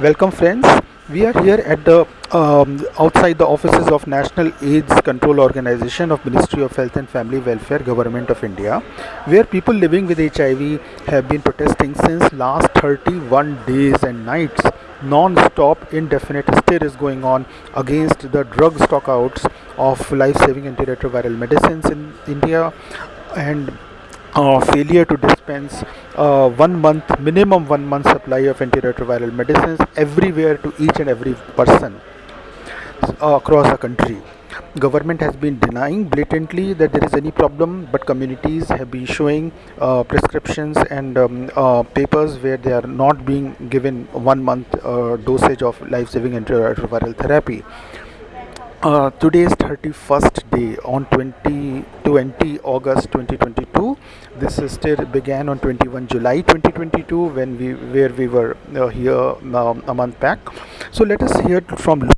Welcome, friends. We are here at the um, outside the offices of National AIDS Control Organization of Ministry of Health and Family Welfare, Government of India, where people living with HIV have been protesting since last 31 days and nights. Non-stop, indefinite stir is going on against the drug stockouts of life-saving antiretroviral medicines in India and failure to dispense uh, one month minimum one month supply of antiretroviral medicines everywhere to each and every person uh, across the country. Government has been denying blatantly that there is any problem but communities have been showing uh, prescriptions and um, uh, papers where they are not being given one month uh, dosage of life-saving antiretroviral therapy uh, today is 31st day on 20 20 august 2022 this still began on 21 july 2022 when we where we were uh, here um, a month back. So let us hear from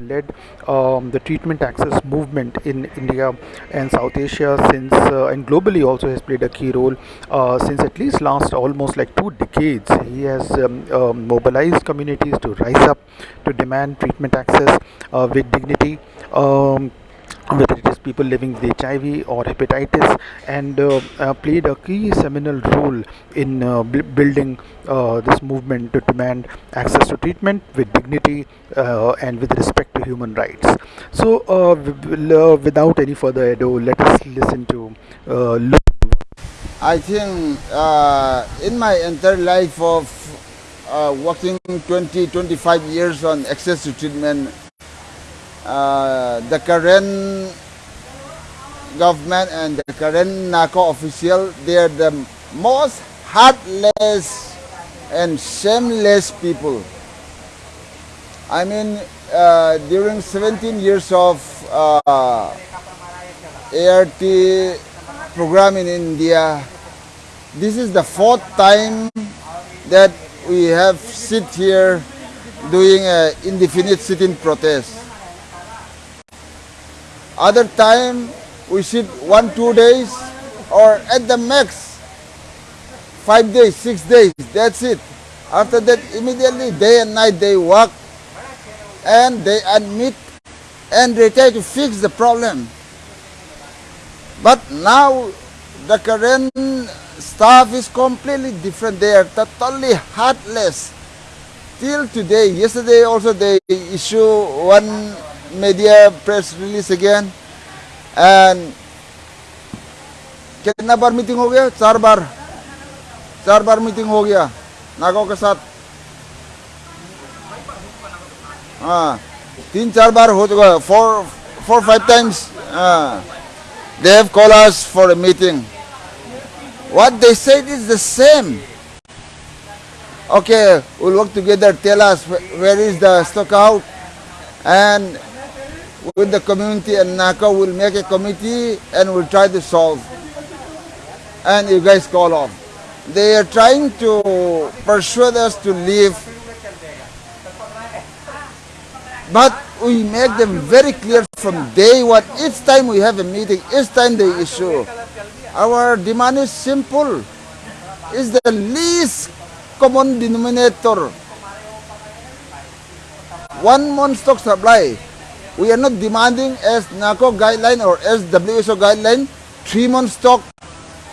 Led um, the treatment access movement in India and South Asia since uh, and globally also has played a key role uh, since at least last almost like two decades. He has um, uh, mobilized communities to rise up to demand treatment access uh, with dignity. Whether it is people living with HIV or hepatitis, and uh, uh, played a key seminal role in uh, b- building uh, this movement to demand access to treatment with dignity uh, and with respect to human rights. So, uh, w- without any further ado, let us listen to I think in my entire life of working 20, 25 years on access to treatment, uh, the current government and the current NACO official, they are the most heartless and shameless people. I mean, uh, during 17 years of uh, ART program in India, this is the fourth time that we have sit here doing an indefinite sit-in protest. Other time we sit one two days or at the max five days, six days. That's it. After that, immediately day and night they work and they admit and they try to fix the problem. But now the current staff is completely different. They are totally heartless. Till today, yesterday also they issue one media press release again. And कितना बार meeting हो गया चार बार चार बार meeting हो गया नागो के साथ हाँ तीन चार बार हो चुका है four four five times they have called us for a meeting. What they said is the same. Okay, we'll work together. Tell us wh- where is the stock out, and with the community and NACO, we'll make a committee and we'll try to solve. And you guys call off. They are trying to persuade us to leave, but we make them very clear from day one. Each time we have a meeting, each time they issue. Our demand is simple. Is the least common denominator. One month stock supply. We are not demanding as NACO guideline or as WHO guideline, three month stock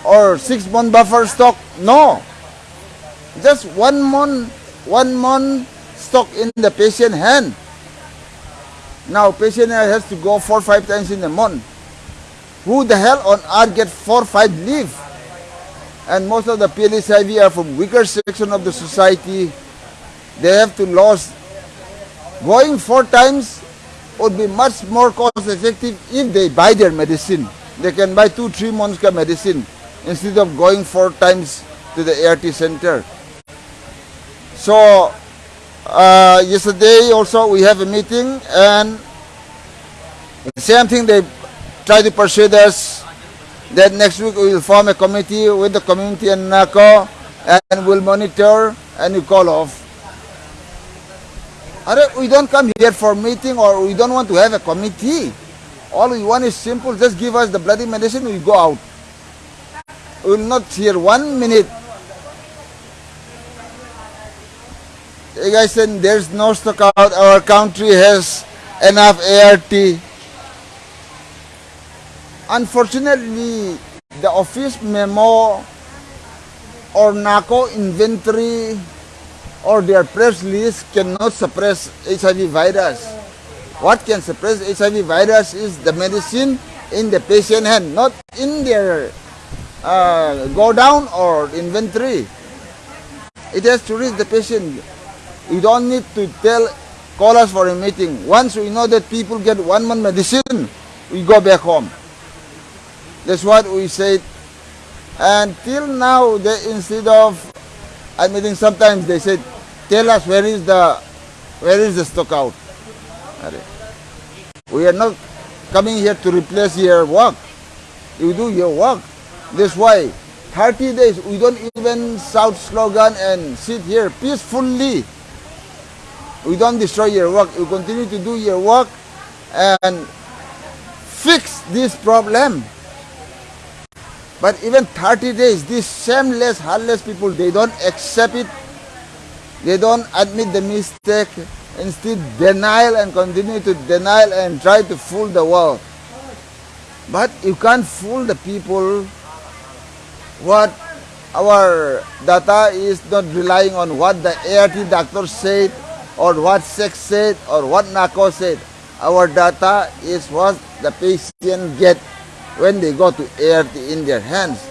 or six month buffer stock. No. Just one month, one month stock in the patient hand. Now patient has to go four five times in a month. Who the hell on earth get four five leave? And most of the PLHIV are from weaker section of the society. They have to lose. Going four times would be much more cost effective if they buy their medicine. They can buy two three months ka medicine instead of going four times to the ART center. So uh, yesterday also we have a meeting and the same thing they try to persuade us that next week we will form a committee with the community and NACO and we'll monitor and call off. We don't come here for meeting or we don't want to have a committee. All we want is simple, just give us the bloody medicine, we go out. We will not hear one minute You guys said there's no stock out. Our country has enough ART. Unfortunately, the office memo or NACO inventory or their press release cannot suppress HIV virus. What can suppress HIV virus is the medicine in the patient hand, not in their uh, go down or inventory. It has to reach the patient. You don't need to tell, call us for a meeting. Once we know that people get one month medicine, we go back home. That's what we said. And till now, they, instead of admitting, sometimes they said, tell us where is the where is the stock out. We are not coming here to replace your work. You do your work. That's why 30 days we don't even shout slogan and sit here peacefully. We don't destroy your work. You continue to do your work and fix this problem. But even 30 days, these shameless, heartless people, they don't accept it. They don't admit the mistake. Instead, denial and continue to denial and try to fool the world. But you can't fool the people. What our data is not relying on what the ART doctor said or what SACS said or what NACO said. Our data is what the patient get when they go to ART in their hands.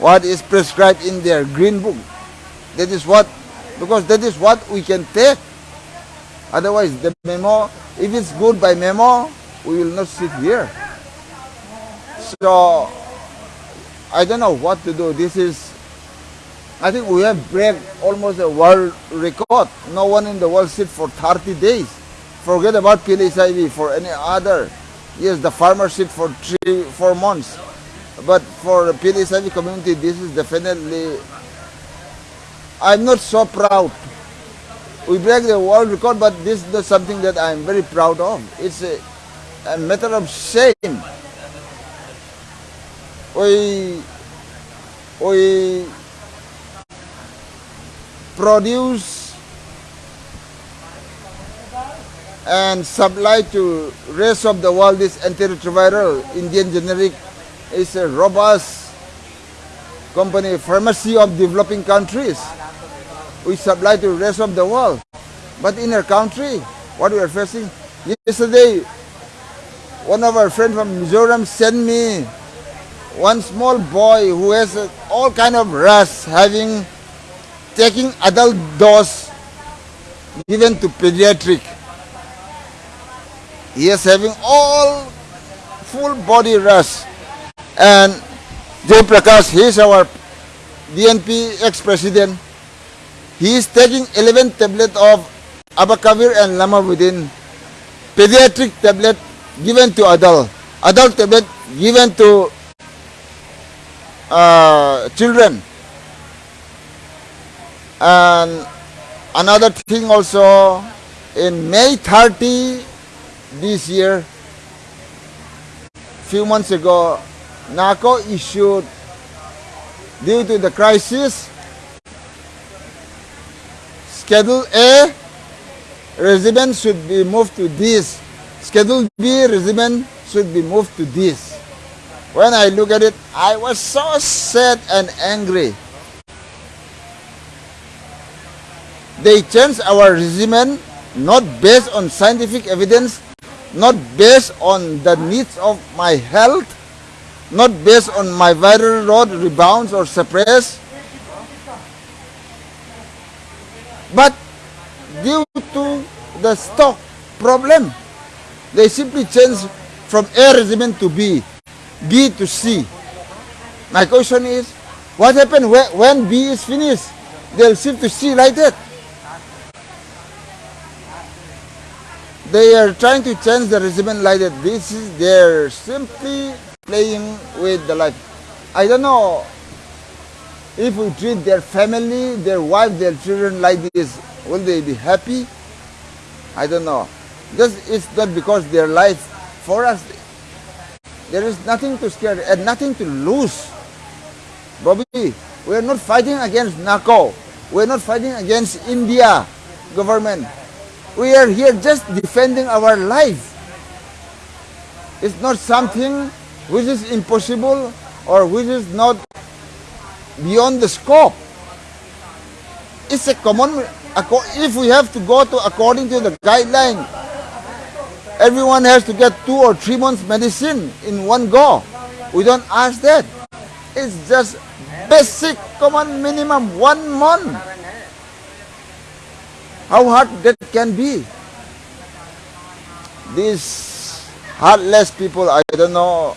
What is prescribed in their green book. That is what, because that is what we can take. Otherwise, the memo, if it's good by memo, we will not sit here. So, I don't know what to do. This is, I think we have break almost a world record. No one in the world sit for 30 days. Forget about PLHIV for any other. Yes, the farmer sit for three, four months. But for the PLHIV community, this is definitely, I'm not so proud. We break the world record, but this is not something that I'm very proud of. It's a, a matter of shame. We, we produce and supply to rest of the world this antiretroviral Indian generic is a robust company pharmacy of developing countries. We supply to the rest of the world. But in our country, what we are facing, yesterday, one of our friends from Mizoram sent me one small boy who has all kind of rash, having taking adult dose given to pediatric. He is having all full body rash. And Jay Prakash, he is our DNP ex-president. He is taking 11 tablet of abacavir and lamivudine, pediatric tablet given to adult, adult tablet given to uh, children. And another thing also, in May 30 this year, few months ago, NACO issued, due to the crisis, Schedule A, residents should be moved to this. Schedule B, residents should be moved to this. When I look at it, I was so sad and angry. They changed our regimen not based on scientific evidence, not based on the needs of my health, not based on my viral load rebounds or suppress, but due to the stock problem, they simply change from A regimen to B, B to C. My question is, what happened when, B is finished? They'll shift to C like that. They are trying to change the regimen like that. This is they're simply playing with the life. I don't know if we treat their family, their wife, their children like this, will they be happy? I don't know. Just it's not because their life for us there is nothing to scare and nothing to lose. Bobby, we are not fighting against NACO. We are not fighting against India. government. We are here just defending our life. It's not something which is impossible or which is not beyond the scope. It's a common, if we have to go to according to the guideline, everyone has to get two or three months medicine in one go. We don't ask that. It's just basic common minimum one month. How hard that can be. These heartless people, I don't know,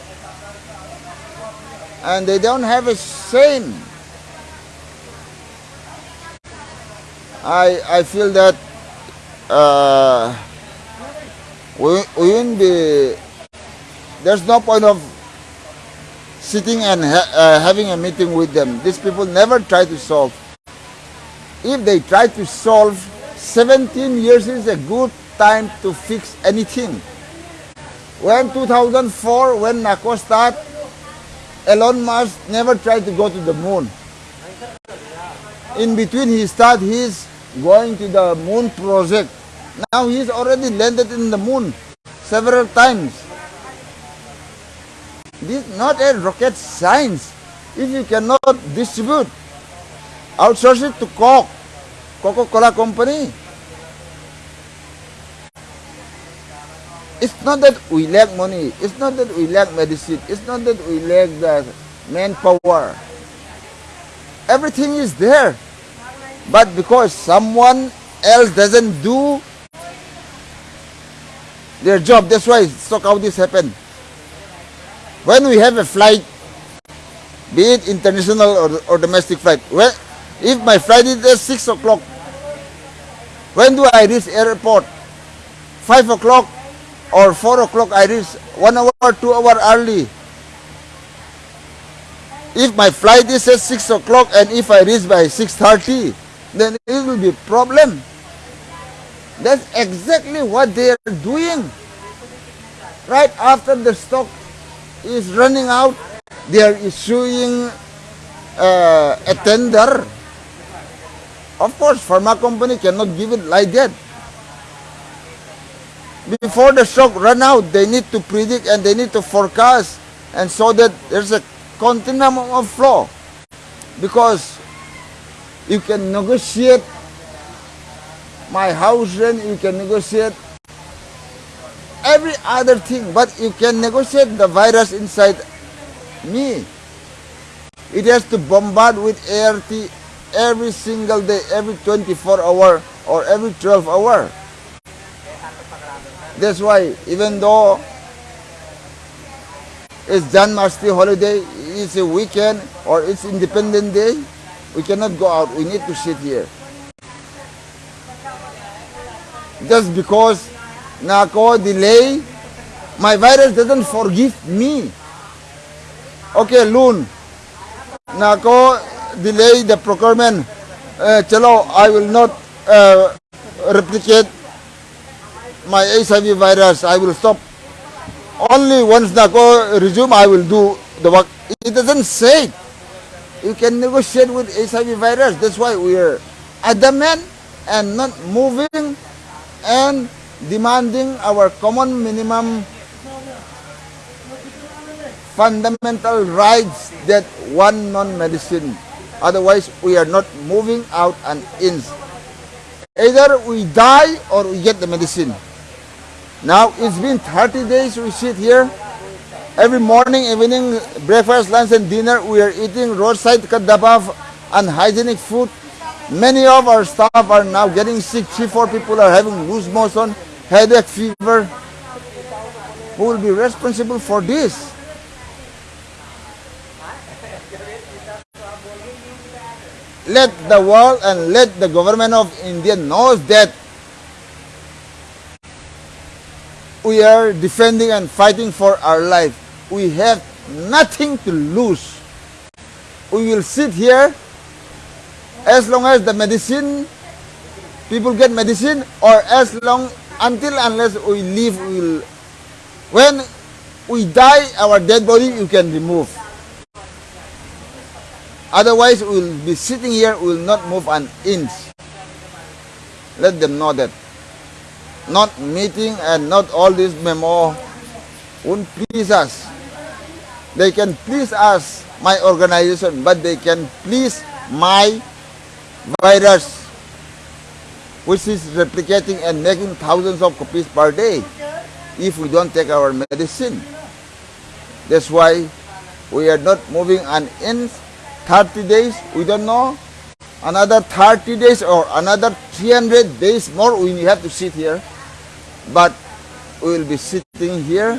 and they don't have a shame. I I feel that uh, we, we won't be. There's no point of sitting and ha uh, having a meeting with them. These people never try to solve. If they try to solve, 17 years is a good time to fix anything. When 2004, when NACO started, Elon Musk never tried to go to the moon. In between he started his going to the moon project. Now he's already landed in the moon several times. This is not a rocket science. If you cannot distribute, outsource it to Coke, Coca-Cola company. It's not that we lack money. It's not that we lack medicine. It's not that we lack the manpower. Everything is there. But because someone else doesn't do their job, that's why stock this happen. When we have a flight, be it international or, or domestic flight, when, if my flight is at 6 o'clock, when do I reach airport? 5 o'clock or 4 o'clock I reach 1 hour, 2 hour early. If my flight is at 6 o'clock and if I reach by 6.30, then it will be problem. That's exactly what they are doing. Right after the stock is running out, they are issuing uh, a tender. Of course, pharma company cannot give it like that before the stock run out, they need to predict and they need to forecast and so that there's a continuum of flow. Because you can negotiate my house rent, you can negotiate every other thing, but you can negotiate the virus inside me. It has to bombard with ART every single day, every 24 hour or every 12 hour. That's why even though it's Janmashtami holiday, it's a weekend or it's Independent Day, we cannot go out. We need to sit here. Just because NACO delay, my virus doesn't forgive me. Okay, loon. NACO delay the procurement. Uh, chalo, I will not uh, replicate my HIV virus, I will stop. Only once NACO resume, I will do the work. It doesn't say You can negotiate with HIV virus. That's why we are adamant and not moving and demanding our common minimum fundamental rights that one non-medicine. Otherwise, we are not moving out an inch. Either we die or we get the medicine. Now, it's been 30 days we sit here. Every morning, evening, breakfast, lunch, and dinner, we are eating roadside kadabaf, hygienic food. Many of our staff are now getting sick. Three, four people are having loose motion, headache, fever. Who will be responsible for this? Let the world and let the government of India knows that we are defending and fighting for our life. We have nothing to lose. We will sit here as long as the medicine, people get medicine, or as long, until unless we live, we will, when we die, our dead body you can remove. Otherwise, we will be sitting here, we will not move an inch. let them know that not meeting and not all this memo won't please us. They can please us, my organization, but they can please my virus, which is replicating and making thousands of copies per day if we don't take our medicine. That's why we are not moving an inch. 30 days, we don't know. Another 30 days or another 300 days more, we have to sit here. But we will be sitting here.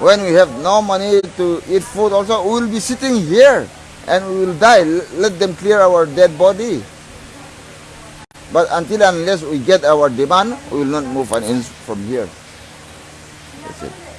When we have no money to eat food also, we will be sitting here and we will die. Let them clear our dead body. But until unless we get our demand, we will not move an inch from here. That's it.